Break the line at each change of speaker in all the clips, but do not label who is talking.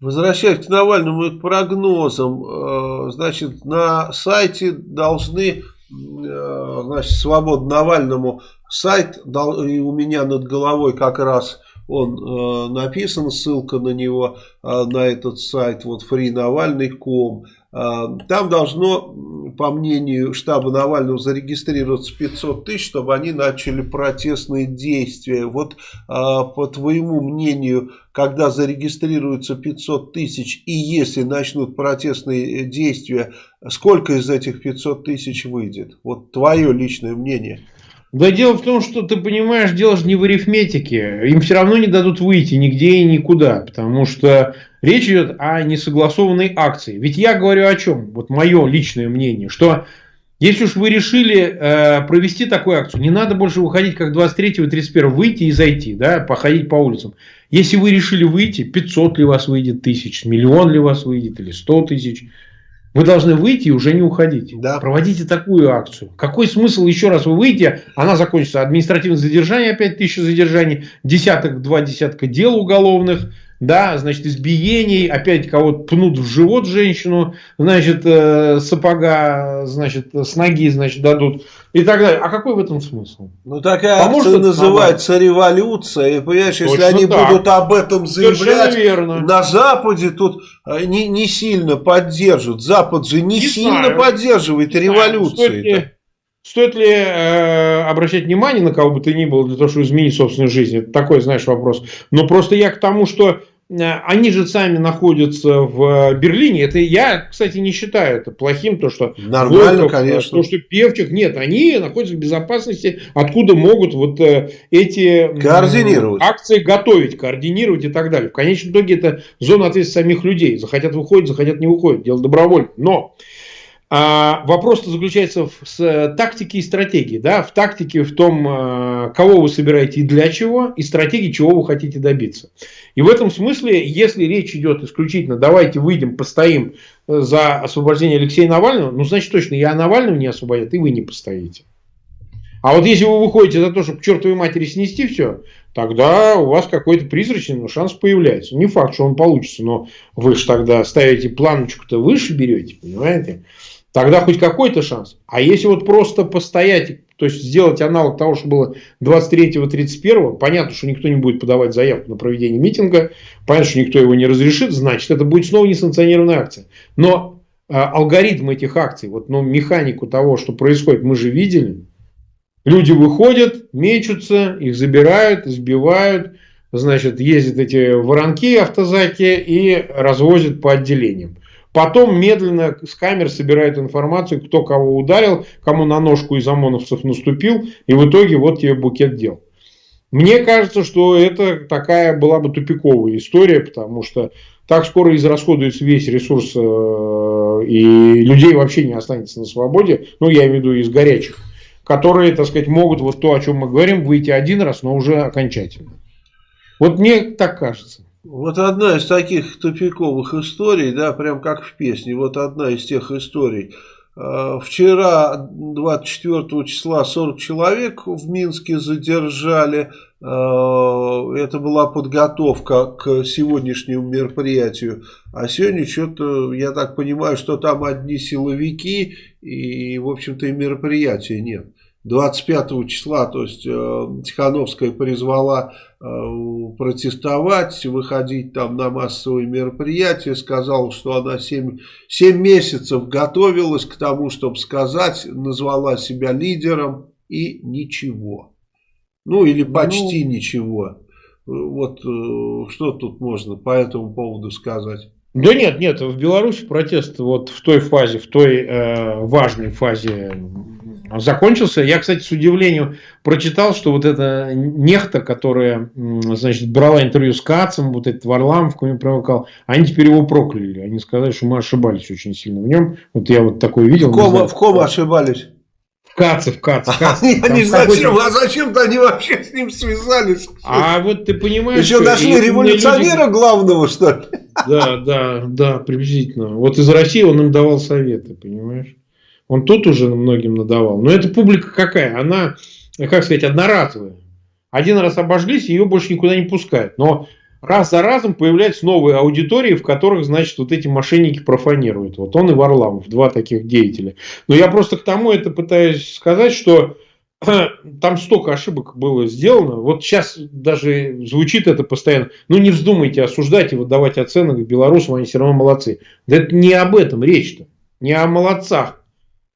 Возвращаясь к Навальному и к прогнозам, э, значит, на сайте должны, э, значит, свобода Навальному сайт, и у меня над головой как раз он э, написан, ссылка на него, на этот сайт, вот freenavalny.com. Там должно, по мнению штаба Навального, зарегистрироваться 500 тысяч, чтобы они начали протестные действия. Вот по твоему мнению, когда зарегистрируется 500 тысяч и если начнут протестные действия, сколько из этих 500 тысяч выйдет? Вот твое личное мнение.
Да дело в том, что ты понимаешь, дело же не в арифметике. Им все равно не дадут выйти нигде и никуда, потому что речь идет о несогласованной акции. Ведь я говорю о чем? Вот мое личное мнение, что если уж вы решили э, провести такую акцию, не надо больше выходить как 23 и 31 выйти и зайти, да, походить по улицам. Если вы решили выйти, 500 ли вас выйдет тысяч, миллион ли вас выйдет или 100 тысяч, вы должны выйти и уже не уходить. Да. Проводите такую акцию. Какой смысл еще раз вы выйдете, она закончится административное задержание, опять тысяча задержаний, десяток, два десятка дел уголовных, да, значит, избиений, опять кого-то пнут в живот женщину, значит, э, сапога, значит, с ноги, значит, дадут и так далее. А какой в этом смысл?
Ну, такая Поможет акция называется нормально? революция, и, понимаешь, Точно если они так. будут об этом заявлять верно. на Западе, тут э, не, не сильно поддержат. Запад же не, не сильно знаю. поддерживает не революции.
Стоит ли э, обращать внимание на кого бы то ни было для того, чтобы изменить собственную жизнь? Это такой, знаешь, вопрос. Но просто я к тому, что э, они же сами находятся в Берлине. Это я, кстати, не считаю это плохим, то что
нормально, Волков, конечно,
то что Певчих, нет, они находятся в безопасности, откуда могут вот э, эти
координировать.
акции готовить, координировать и так далее. В конечном итоге это зона ответственности самих людей. Захотят выходят, захотят не выходят, дело добровольно. Но а вопрос заключается в с, э, тактике и стратегии. Да? В тактике, в том, э, кого вы собираете и для чего, и стратегии, чего вы хотите добиться. И в этом смысле, если речь идет исключительно, давайте выйдем, постоим э, за освобождение Алексея Навального, ну, значит, точно я Навального не освободят, и вы не постоите. А вот если вы выходите за то, чтобы к чертовой матери снести все, тогда у вас какой-то призрачный но шанс появляется. Не факт, что он получится, но вы же тогда ставите планочку-то выше берете, понимаете? Тогда хоть какой-то шанс. А если вот просто постоять, то есть сделать аналог того, что было 23-31, понятно, что никто не будет подавать заявку на проведение митинга, понятно, что никто его не разрешит, значит, это будет снова несанкционированная акция. Но э, алгоритм этих акций, вот, ну, механику того, что происходит, мы же видели. Люди выходят, мечутся, их забирают, избивают, значит, ездят эти воронки автозаки и развозят по отделениям. Потом медленно с камер собирают информацию, кто кого ударил, кому на ножку из ОМОНовцев наступил. И в итоге вот тебе букет дел. Мне кажется, что это такая была бы тупиковая история, потому что так скоро израсходуется весь ресурс э, и людей вообще не останется на свободе, ну я имею в виду из горячих, которые, так сказать, могут вот то, о чем мы говорим, выйти один раз, но уже окончательно. Вот мне так кажется.
Вот одна из таких тупиковых историй, да, прям как в песне, вот одна из тех историй. А, вчера, 24 числа, 40 человек в Минске задержали. А, это была подготовка к сегодняшнему мероприятию. А сегодня что-то, я так понимаю, что там одни силовики и, в общем-то, и мероприятия нет. 25 числа, то есть э, Тихановская призвала э, протестовать, выходить там на массовые мероприятия, сказала, что она 7, 7 месяцев готовилась к тому, чтобы сказать, назвала себя лидером и ничего. Ну или ну, почти ну, ничего. Вот э, что тут можно по этому поводу сказать?
Да нет, нет, в Беларуси протест вот в той фазе, в той э, важной фазе закончился. Я, кстати, с удивлением прочитал, что вот эта нехта, которая, значит, брала интервью с Кацем, вот этот Варламов, кого провокал, они теперь его прокляли. Они сказали, что мы ошибались очень сильно в нем. Вот я вот такое видел.
В ком, в ком ошибались?
Кацев, Кацев,
Кацев. Знаю, зачем, а зачем-то они вообще с ним связались.
А вот ты понимаешь...
Еще нашли революционера люди... главного, что ли?
Да, да, да, приблизительно. Вот из России он им давал советы, понимаешь? Он тут уже многим надавал. Но эта публика какая? Она, как сказать, одноразовая. Один раз обожглись, ее больше никуда не пускают. Но раз за разом появляются новые аудитории, в которых, значит, вот эти мошенники профанируют. Вот он и Варламов, два таких деятеля. Но я просто к тому это пытаюсь сказать, что там столько ошибок было сделано. Вот сейчас даже звучит это постоянно. Ну, не вздумайте осуждать и выдавать оценок белорусам, они все равно молодцы. Да это не об этом речь-то. Не о молодцах.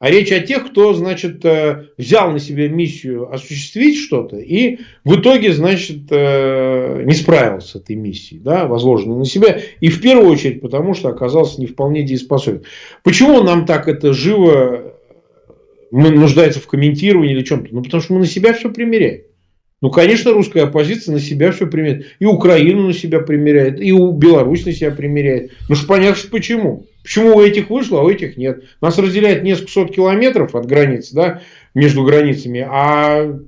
А речь о тех, кто, значит, э, взял на себя миссию осуществить что-то и в итоге, значит, э, не справился с этой миссией, да, возложенной на себя. И в первую очередь потому, что оказался не вполне дееспособен. Почему нам так это живо мы нуждается в комментировании или чем-то. Ну, потому что мы на себя все примеряем. Ну, конечно, русская оппозиция на себя все примеряет. И Украину на себя примеряет, и у Беларусь на себя примеряет. Ну, что понятно, почему. Почему у этих вышло, а у этих нет. Нас разделяет несколько сот километров от границ, да, между границами. А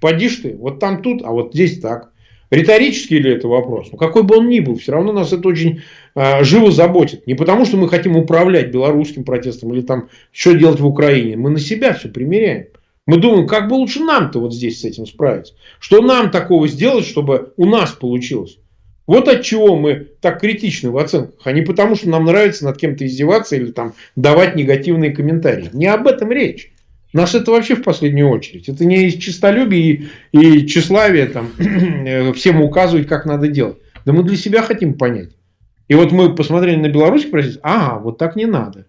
поди ты, вот там тут, а вот здесь так. Риторический ли это вопрос? Ну, какой бы он ни был, все равно нас это очень э, живо заботит. Не потому, что мы хотим управлять белорусским протестом или там что делать в Украине. Мы на себя все примеряем. Мы думаем, как бы лучше нам-то вот здесь с этим справиться. Что нам такого сделать, чтобы у нас получилось. Вот от чего мы так критичны в оценках, а не потому, что нам нравится над кем-то издеваться или там давать негативные комментарии. Не об этом речь. Нас это вообще в последнюю очередь. Это не из честолюбия и, и тщеславия там, всем указывать, как надо делать. Да мы для себя хотим понять. И вот мы посмотрели на Беларусь и ага, вот так не надо.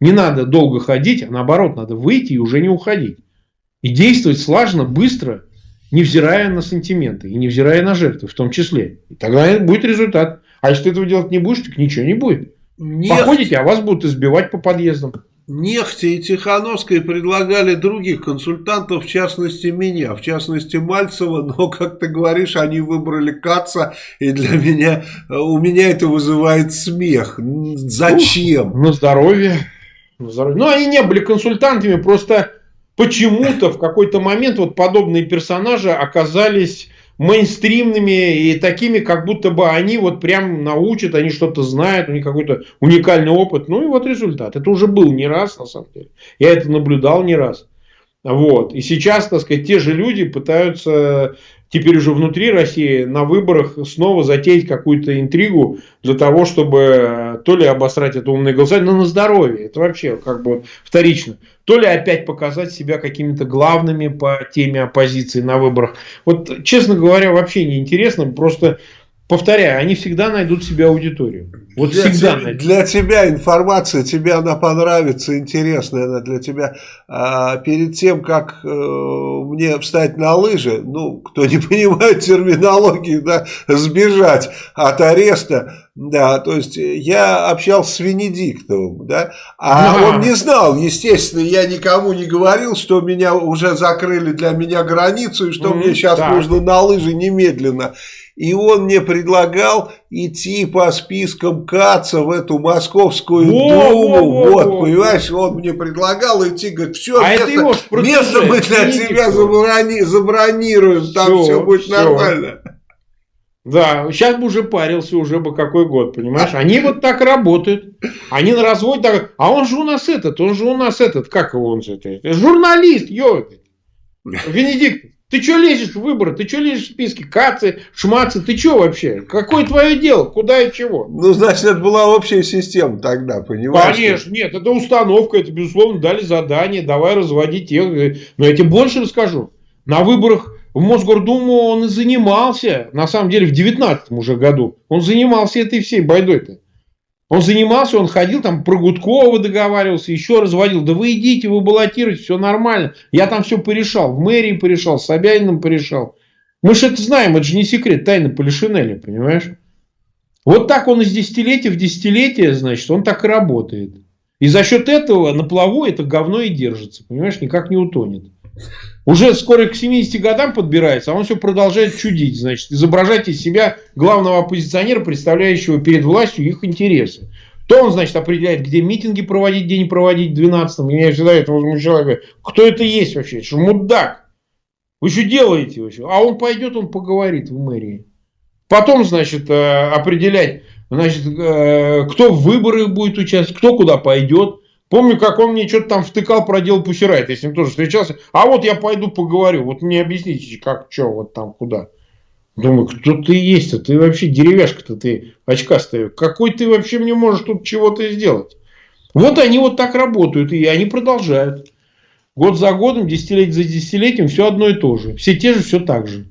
Не надо долго ходить, а наоборот, надо выйти и уже не уходить. И действовать слаженно, быстро, невзирая на сантименты и невзирая на жертвы в том числе. И тогда будет результат. А если ты этого делать не будешь, так ничего не будет. Нет. Походите, а вас будут избивать по подъездам.
Нехте и Тихановской предлагали других консультантов, в частности меня, в частности Мальцева, но, как ты говоришь, они выбрали Каца, и для меня, у меня это вызывает смех. Зачем?
Ух, на здоровье. На здоровье. Ну, они не были консультантами, просто почему-то в какой-то момент вот подобные персонажи оказались мейнстримными и такими, как будто бы они вот прям научат, они что-то знают, у них какой-то уникальный опыт. Ну и вот результат. Это уже был не раз, на самом деле. Я это наблюдал не раз. Вот. И сейчас, так сказать, те же люди пытаются теперь уже внутри России на выборах снова затеять какую-то интригу для того, чтобы э, то ли обосрать это умное голосование, но на здоровье, это вообще как бы вторично, то ли опять показать себя какими-то главными по теме оппозиции на выборах. Вот, честно говоря, вообще не интересно, просто повторяю, они всегда найдут себе аудиторию. Вот
для
всегда
тебя, Для тебя информация, тебе она понравится, интересная она для тебя. А, перед тем, как э, мне встать на лыжи, ну, кто не понимает терминологии, да, сбежать от ареста, да, то есть я общался с Венедиктовым, да, а да. он не знал, естественно, я никому не говорил, что меня уже закрыли для меня границу, и что mm, мне сейчас да. нужно на лыжи немедленно. И он мне предлагал идти по спискам КАЦа в эту московскую во, думу. Во, во, вот, во, понимаешь, он мне предлагал идти, говорит, все, а место, место мы для тебя заброни, забронируем, все, там все будет все. нормально.
Да, сейчас бы уже парился, уже бы какой год, понимаешь? Они вот так работают. Они на разводе так... А он же у нас этот, он же у нас этот, как его он же, журналист, ё, Венедикт. Ты что лезешь в выборы? Ты что лезешь в списки? Кацы, шмацы, ты что вообще? Какое твое дело? Куда и чего?
Ну, значит, это была общая система тогда, понимаешь?
Конечно, нет, это установка, это, безусловно, дали задание, давай разводить тех. Но я тебе больше расскажу. На выборах в Мосгордуму он и занимался, на самом деле, в 19 уже году. Он занимался этой всей байдой-то. Он занимался, он ходил, там про Гудкова договаривался, еще разводил. Да вы идите, вы баллотируете, все нормально. Я там все порешал, в мэрии порешал, с Собяниным порешал. Мы же это знаем, это же не секрет, тайна Полишинеля, понимаешь? Вот так он из десятилетия в десятилетие, значит, он так и работает. И за счет этого на плаву это говно и держится, понимаешь, никак не утонет. Уже скоро к 70 годам подбирается, а он все продолжает чудить. Значит, изображать из себя главного оппозиционера, представляющего перед властью их интересы. То он, значит, определяет, где митинги проводить, где не проводить в 12-м. Меня всегда это возмущало. Говорю, кто это есть вообще? Что мудак? Вы что делаете вообще? А он пойдет, он поговорит в мэрии. Потом, значит, э, определять, значит, э, кто в выборах будет участвовать, кто куда пойдет. Помню, как он мне что-то там втыкал про дело Пусирайт, я с ним тоже встречался. А вот я пойду поговорю, вот мне объясните, как, что, вот там, куда. Думаю, кто ты есть-то? Ты вообще деревяшка-то ты очкастая. Какой ты вообще мне можешь тут чего-то сделать? Вот они вот так работают, и они продолжают. Год за годом, десятилетие за десятилетием все одно и то же. Все те же, все так же.